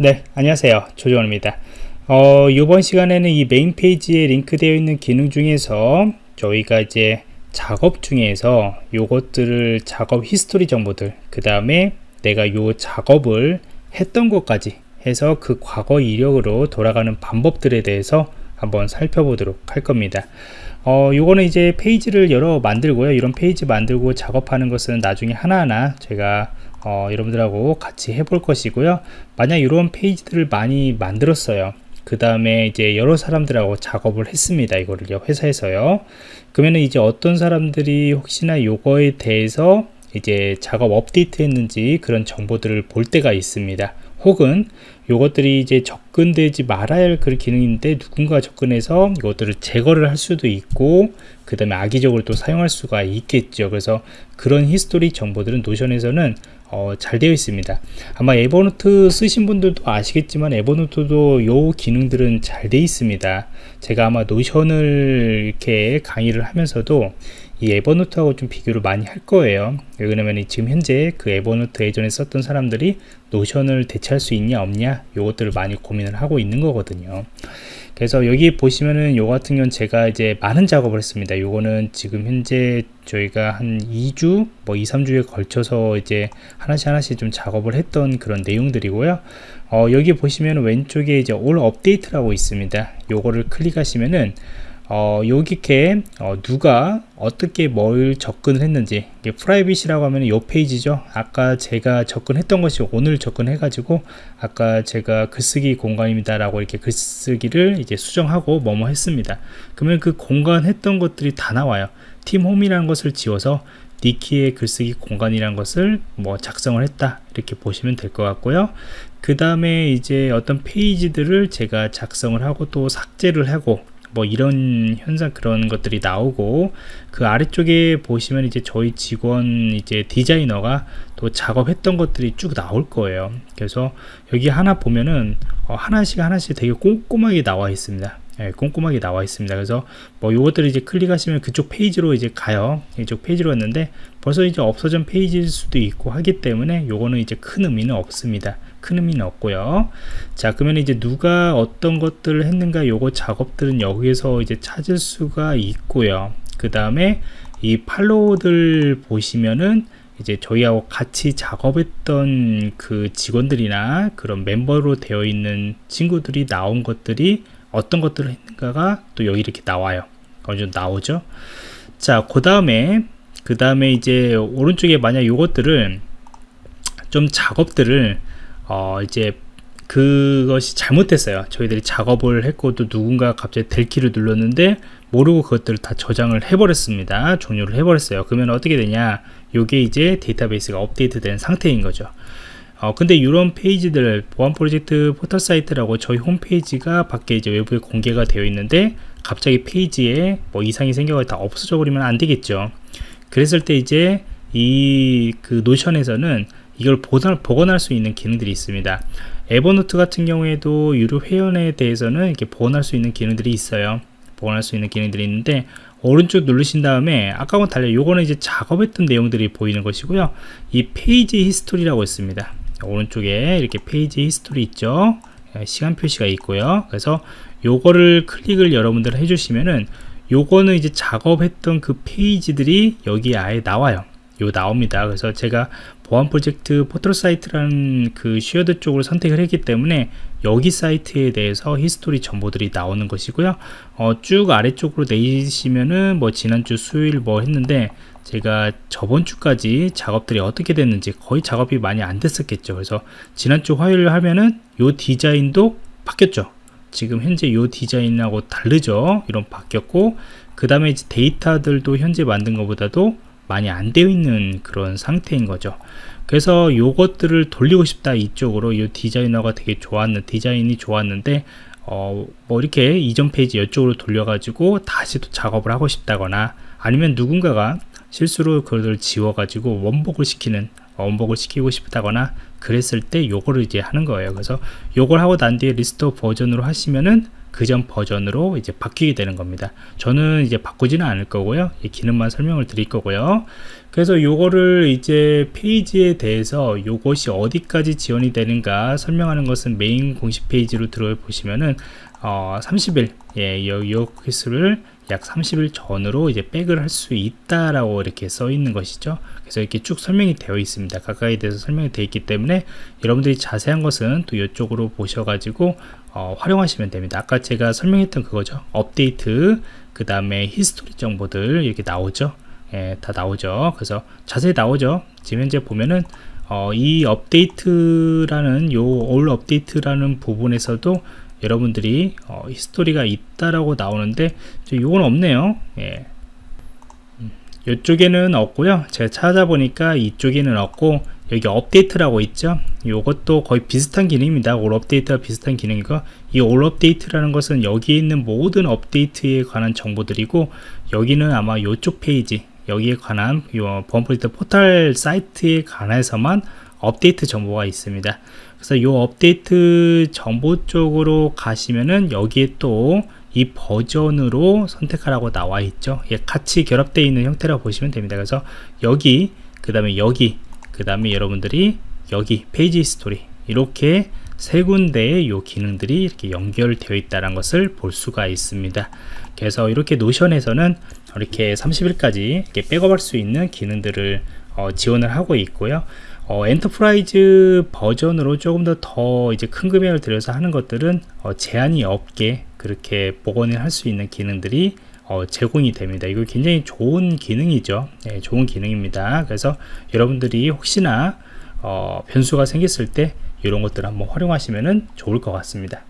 네 안녕하세요. 조정원입니다. 어, 이번 시간에는 이 메인 페이지에 링크되어 있는 기능 중에서 저희가 이제 작업 중에서 요것들을 작업 history 정보들 그 다음에 내가 요 작업을 했던 것까지 해서 그 과거 이력으로 돌아가는 방법들에 대해서 한번 살펴보도록 할 겁니다. 어, 요거는 이제 페이지를 여러 만들고요. 이런 페이지 만들고 작업하는 것은 나중에 하나하나 제가 어, 여러분들하고 같이 해볼 것이고요. 만약 이런 페이지들을 많이 만들었어요. 그 다음에 이제 여러 사람들하고 작업을 했습니다. 이거를요 회사에서요. 그러면 이제 어떤 사람들이 혹시나 요거에 대해서 이제 작업 업데이트 했는지 그런 정보들을 볼 때가 있습니다. 혹은 요것들이 이제 접근되지 말아야 할 그런 기능인데 누군가 접근해서 이것들을 제거를 할 수도 있고 그 다음에 악의적으로 또 사용할 수가 있겠죠. 그래서 그런 history 정보들은 노션에서는 어, 잘 되어 있습니다. 아마 에버노트 쓰신 분들도 아시겠지만 에버노트도 요 기능들은 잘 되어 있습니다. 제가 아마 노션을 이렇게 강의를 하면서도 이 에버노트하고 좀 비교를 많이 할 거예요. 왜냐면 지금 현재 그 에버노트 예전에 썼던 사람들이 노션을 대체할 수 있냐 없냐 요것들을 많이 고민을 하고 있는 거거든요. 그래서 여기 보시면은 요 같은 경우는 제가 이제 많은 작업을 했습니다. 요거는 지금 현재 저희가 한 2주 뭐 2, 3주에 걸쳐서 이제 하나씩 하나씩 좀 작업을 했던 그런 내용들이고요. 어, 여기 보시면 왼쪽에 이제 all update라고 있습니다. 요거를 클릭하시면은 어, 여기에 어, 누가 어떻게 뭘 접근을 했는지 이게 private이라고 하면 이 페이지죠. 아까 제가 접근했던 것이 오늘 접근해 가지고 아까 제가 글쓰기 공간입니다 라고 이렇게 글쓰기를 이제 수정하고 뭐뭐 했습니다. 그러면 그 공간 했던 것들이 다 나와요. 팀 홈이라는 것을 지워서 니키의 글쓰기 공간이라는 것을 뭐 작성을 했다. 이렇게 보시면 될 것 같고요. 그 다음에 이제 어떤 페이지들을 제가 작성을 하고 또 삭제를 하고 뭐 이런 현상 그런 것들이 나오고 그 아래쪽에 보시면 이제 저희 직원 이제 디자이너가 또 작업했던 것들이 쭉 나올 거예요. 그래서 여기 하나 보면은 어 하나씩 하나씩 되게 꼼꼼하게 나와 있습니다 예, 꼼꼼하게 나와 있습니다. 그래서 뭐 요것들을 이제 클릭하시면 그쪽 페이지로 이제 가요. 이쪽 페이지로 왔는데 벌써 이제 없어진 페이지일 수도 있고 하기 때문에 요거는 이제 큰 의미는 없습니다. 큰 의미는 없고요. 자 그러면 이제 누가 어떤 것들을 했는가 요거 작업들은 여기에서 이제 찾을 수가 있고요. 그 다음에 이 follow들 보시면은 이제 저희하고 같이 작업했던 그 직원들이나 그런 멤버로 되어 있는 친구들이 나온 것들이 어떤 것들을 했는가가 또 여기 이렇게 나와요. 어느 정도 나오죠. 자그 다음에 그 다음에 이제 오른쪽에 만약 요것들을 좀 작업들을 어 이제 그것이 잘못됐어요. 저희들이 작업을 했고 또 누군가 갑자기 델 키를 눌렀는데 모르고 그것들을 다 저장을 해버렸습니다. 종료를 해버렸어요. 그러면 어떻게 되냐? 요게 이제 데이터베이스가 업데이트 된 상태인 거죠 어, 근데 이런 페이지들 보안 프로젝트 포털 사이트라고 저희 홈페이지가 밖에 이제 외부에 공개가 되어 있는데 갑자기 페이지에 뭐 이상이 생겨가 다 없어져 버리면 안 되겠죠. 그랬을 때 이제 이 그 노션에서는 이걸 보관, 복원할 수 있는 기능들이 있습니다. 에버노트 같은 경우에도 유료 회원에 대해서는 이렇게 복원할 수 있는 기능들이 있어요. 복원할 수 있는 기능들이 있는데 오른쪽 누르신 다음에 아까와 달리 요거는 이제 작업했던 내용들이 보이는 것이고요. 이 page history라고 있습니다 오른쪽에 이렇게 page history 있죠? 예, 시간 표시가 있고요. 그래서 요거를 클릭을 여러분들 해주시면은 요거는 이제 작업했던 그 페이지들이 여기 아예 나와요. 요 나옵니다. 그래서 제가 보안 프로젝트 포털 사이트라는 그 shared 쪽을 선택을 했기 때문에 여기 사이트에 대해서 history 정보들이 나오는 것이고요. 어, 쭉 아래쪽으로 내리시면은 뭐 지난주 수요일 뭐 했는데 제가 저번 주까지 작업들이 어떻게 됐는지 거의 작업이 많이 안 됐었겠죠. 그래서 지난주 화요일 하면은 요 디자인도 바뀌었죠. 지금 현재 요 디자인하고 다르죠. 이런 바뀌었고 그 다음에 데이터들도 현재 만든 것보다도 많이 안 되어 있는 그런 상태인 거죠. 그래서 요것들을 돌리고 싶다 이쪽으로 이 디자이너가 되게 좋았는 디자인이 좋았는데 어, 뭐 이렇게 이전 페이지 이쪽으로 돌려 가지고 다시 또 작업을 하고 싶다거나 아니면 누군가가 실수로 그걸 지워 가지고 원복을 시키는 원복을 시키고 싶다거나 그랬을 때 요거를 이제 하는 거예요. 그래서 요걸 하고 난 뒤에 restore version으로 하시면은 그전 버전으로 이제 바뀌게 되는 겁니다. 저는 이제 바꾸지는 않을 거고요. 이 기능만 설명을 드릴 거고요. 그래서 요거를 이제 페이지에 대해서 요것이 어디까지 지원이 되는가 설명하는 것은 메인 공식 페이지로 들어보시면은 어, 30일 예, 요, 요 퀴즈를 약 30일 전으로 이제 back을 할 수 있다라고 이렇게 써 있는 것이죠. 그래서 이렇게 쭉 설명이 되어 있습니다. 각각에 대해서 설명이 되어 있기 때문에 여러분들이 자세한 것은 또 이쪽으로 보셔가지고 어, 활용하시면 됩니다. 아까 제가 설명했던 그거죠. 업데이트, 그 다음에 history 정보들 이렇게 나오죠. 예, 다 나오죠. 그래서 자세히 나오죠. 지금 현재 보면은 어, 이 업데이트라는 요 all update라는 부분에서도 여러분들이 어, history가 있다라고 나오는데 요건 없네요. 예. 이쪽에는 없고요. 제가 찾아보니까 이쪽에는 없고 여기 업데이트라고 있죠. 이것도 거의 비슷한 기능입니다. all update와 비슷한 기능이고 이 all update라는 것은 여기에 있는 모든 업데이트에 관한 정보들이고 여기는 아마 이쪽 페이지 여기에 관한 범프리터 포털 사이트에 관해서만 업데이트 정보가 있습니다. 그래서 이 업데이트 정보 쪽으로 가시면은 여기에 또 이 버전으로 선택하라고 나와 있죠. 예, 같이 결합되어 있는 형태라고 보시면 됩니다. 그래서 여기, 그 다음에 여기, 그 다음에 여러분들이 여기 page history 이렇게 세 군데의 요 기능들이 이렇게 연결되어 있다는 것을 볼 수가 있습니다. 그래서 이렇게 노션에서는 이렇게 30일까지 이렇게 백업할 수 있는 기능들을 어, 지원을 하고 있고요. 어, enterprise 버전으로 조금 더 더 이제 큰 금액을 들여서 하는 것들은 어, 제한이 없게 그렇게 복원을 할 수 있는 기능들이 어, 제공이 됩니다. 이거 굉장히 좋은 기능이죠. 네, 좋은 기능입니다. 그래서 여러분들이 혹시나 어, 변수가 생겼을 때 이런 것들 을 한번 활용하시면 좋을 것 같습니다.